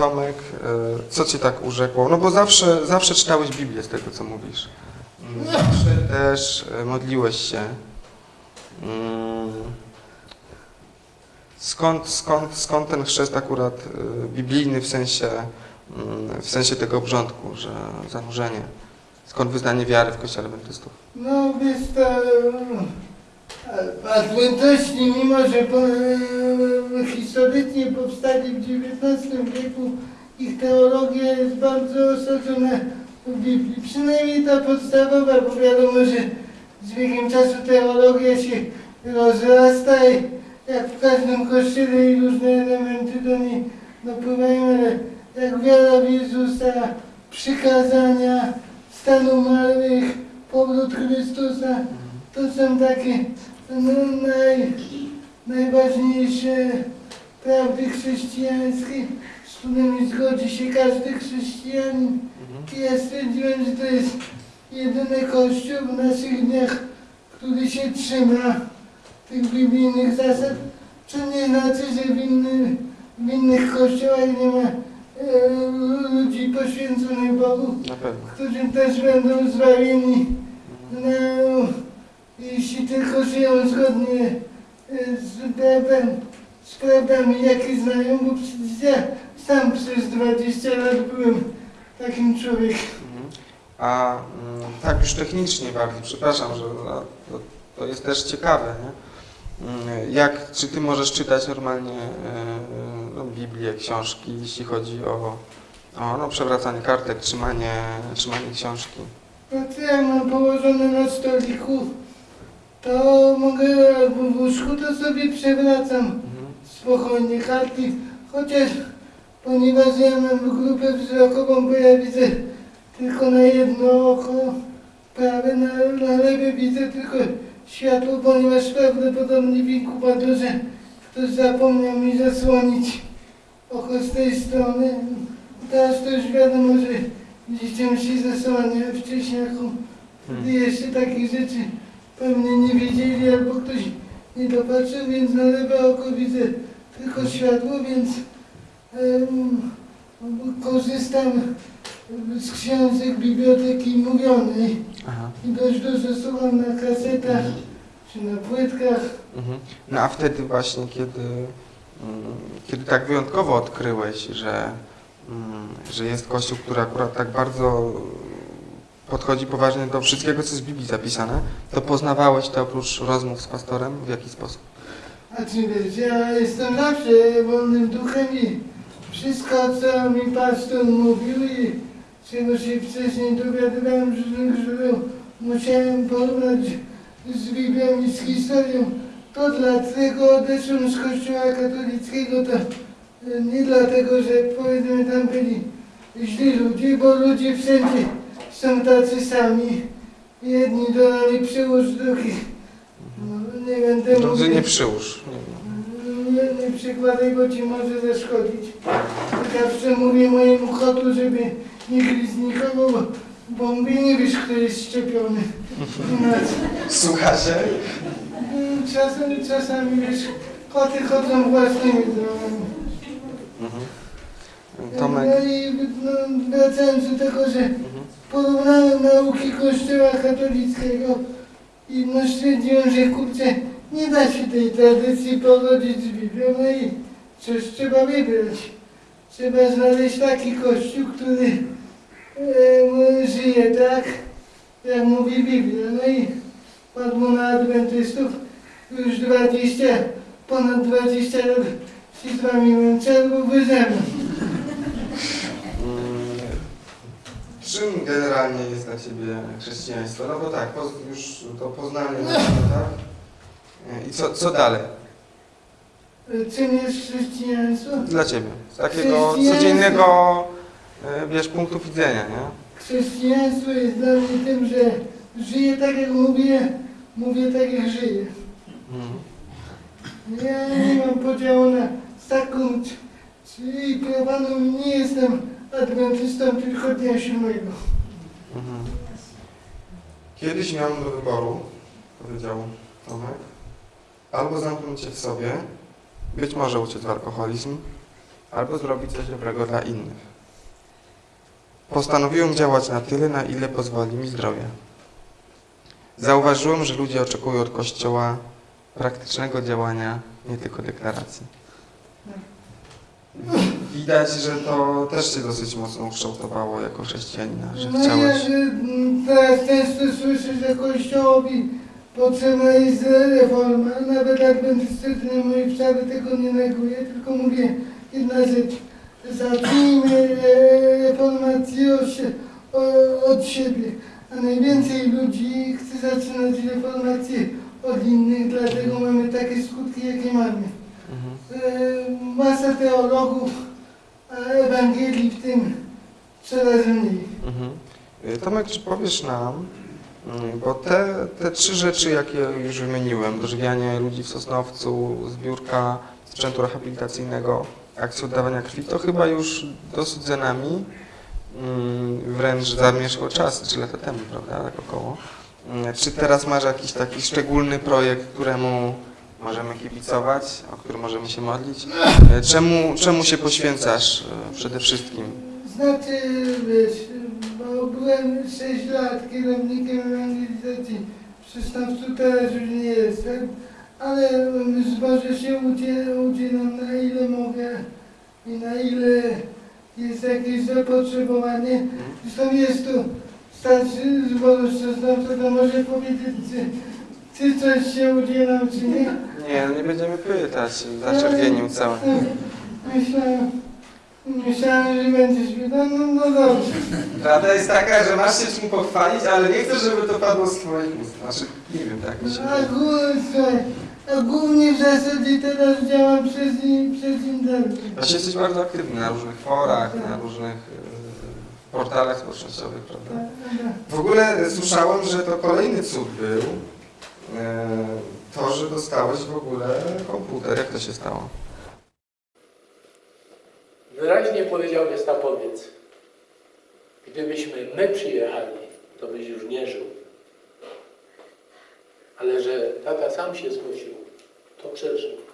Tomek, e, co cię tak urzekło? No bo zawsze, zawsze czytałeś Biblię z tego, co mówisz. Mm, Zawsze też e, modliłeś się. Mm. Skąd, skąd, skąd ten chrzest akurat e, biblijny w sensie, mm, w sensie tego obrządku, że zanurzenie? Skąd wyznanie wiary w Kościele Adwentystów? No wiesz e, Adwentyści, mimo że po, e, historycznie powstali w XIX wieku, ich teologia jest bardzo osadzona w Biblii. Przynajmniej ta podstawowa, bo wiadomo, że z wiekiem czasu teologia się rozrasta i jak w każdym kościele i różne elementy do niej dopływają, ale jak wiara w Jezusa, przykazania, stan umarłych, powrót Chrystusa, to są takie naj, najważniejsze prawdy chrześcijańskie, z którymi zgodzi się każdy chrześcijanin. I ja stwierdziłem, że to jest jedyny kościół w naszych dniach, który się trzyma tych biblijnych zasad, co nie znaczy, że w, inny, w innych kościołach nie ma e, ludzi poświęconych Bogu, Na którzy też będą zbawieni, no, jeśli tylko żyją zgodnie e, z prawem, z prawdami, jakie znają, bo przecież ja sam przez 20 lat byłem takim człowiekiem. A mm, tak już technicznie bardziej, przepraszam, że to, to jest też ciekawe, nie? Mm, Jak, czy ty możesz czytać normalnie e, no, Biblię, książki, jeśli chodzi o, o no, przewracanie kartek, trzymanie, trzymanie książki? No co ja mam położone na stoliku, to mogę albo w łóżku, to sobie przewracam Mhm. spokojnie kartki, chociaż ponieważ ja mam grupę wzrokową, bo ja widzę tylko na jedno oko, prawe, na, na lewe widzę tylko światło, ponieważ prawdopodobnie w inkubatorze ktoś zapomniał mi zasłonić oko z tej strony. Teraz to już wiadomo, że dzieciom się zasłania wcześniaku, gdy jeszcze takich rzeczy pewnie nie wiedzieli albo ktoś nie dopatrzył, więc na lewe oko widzę tylko światło, więc em, korzystam z książek biblioteki mówionej Aha. i dość dużo słucham na kasetach czy na płytkach. Mhm. No a wtedy właśnie, kiedy, mm, kiedy tak wyjątkowo odkryłeś, że, mm, że jest Kościół, który akurat tak bardzo podchodzi poważnie do wszystkiego, co jest w Biblii zapisane, to poznawałeś to oprócz rozmów z pastorem w jaki sposób? A czy wiesz, ja jestem zawsze wolnym duchem i wszystko, co mi pastor mówił i czego się wcześniej dowiadywałem źródeł, musiałem porównać z Biblią i z historią. To dlatego odeszłem z kościoła katolickiego, to e, nie dlatego, że powiedzmy tam byli źli ludzie, bo ludzie wszędzie są tacy sami. Jedni dodali przyłóż drugich. No, nie będę Drudzy mówił. nie przyłóż. Nie, nie. Nie przykładaj, bo ci może zaszkodzić. Zawsze mówię mojemu kotu, żeby nie gryźć nikogo, bo, bo mówię, nie wiesz, kto jest szczepiony. Inaczej. Słucha się? Mm, Czasami, czasami wiesz, koty chodzą własnymi drogami. Mhm. Tomek. No i no, wracając do tego, że. Porównałem nauki Kościoła katolickiego i no stwierdziłem, że kurczę, nie da się tej tradycji pogodzić z Biblią, no i coś trzeba wybrać. Trzeba znaleźć taki Kościół, który e, żyje tak, jak mówi Biblia. No i padło na Adwentystów już 20, ponad 20 lat się z wami męczę, albo wy. Czym generalnie jest dla Ciebie chrześcijaństwo? No bo tak, już to poznanie, no, tak? E, I co, co dalej Czym jest chrześcijaństwo? dla Ciebie? Z takiego codziennego, e, wiesz, punktu widzenia, nie? Chrześcijaństwo jest dla mnie tym, że żyję tak jak mówię, mówię tak jak żyję. Mhm. Ja nie mam podziału na taką czy- czy prowaną, nie jestem adwentystą tylko dnia siódmego. Mhm. Kiedyś miałem do wyboru, powiedział Tomek, albo zamknąć się w sobie, być może uciec w alkoholizm, albo zrobić coś dobrego dla innych. Postanowiłem działać na tyle, na ile pozwoli mi zdrowie. Zauważyłem, że ludzie oczekują od Kościoła praktycznego działania, nie tylko deklaracji. Widać, że to też Cię dosyć mocno ukształtowało jako chrześcijanina, że No ja chciałeś... że, mm, teraz często słyszę, że Kościołowi potrzebna jest reforma. Nawet adwentystyczny mój wcale tego nie neguje, tylko mówię jedna rzecz. Zacznijmy e, reformację od, siebie. A najwięcej ludzi chce zaczynać reformację od innych, dlatego mamy takie skutki, jakie mamy. Mhm. E, Masa teologów, Ewangelii w tym coraz mniej. Mhm. Y, Tomek, czy powiesz nam, mm, bo te, te trzy rzeczy, jakie już wymieniłem, dożywianie ludzi w Sosnowcu, zbiórka sprzętu rehabilitacyjnego, akcja oddawania krwi, to chyba już dosyć za nami, mm, wręcz zamieszło czas, trzy lata temu, prawda, tak około. Mm, Czy teraz masz jakiś taki szczególny projekt, któremu możemy kibicować, o który możemy się modlić? Y, Czemu, czemu się poświęcasz y, przede wszystkim? Znaczy, wiesz, bo byłem 6 lat kierownikiem ewangelizacji. Sosnowcu teraz już nie jestem, ale może się udzie- udzielam na ile mogę i na ile jest jakieś zapotrzebowanie. Zresztą jest tu starszy zboru z Sosnowca, to może powiedzieć, czy coś się udzielam, czy nie. Nie, no nie będziemy pytać, zaczerwienił cały. Myślałem, myślałem, że będziesz pytał, no, no dobrze. Prawda jest taka, że masz się czym pochwalić, ale nie chcę, żeby to padło z twoich ust. Znaczy, nie wiem, tak mi się A, słuchaj, a głównie w zasadzie teraz działam przez, przez internet. Właśnie jesteś bardzo aktywny na różnych forach, na różnych e, portalach społecznościowych, prawda? W ogóle słyszałem, że to kolejny cud był, to, że dostałeś w ogóle komputer. Jak to się stało? Wyraźnie powiedział gestapowiec, gdybyśmy my przyjechali, to byś już nie żył. Ale że tata sam się zgłosił, to przeżył.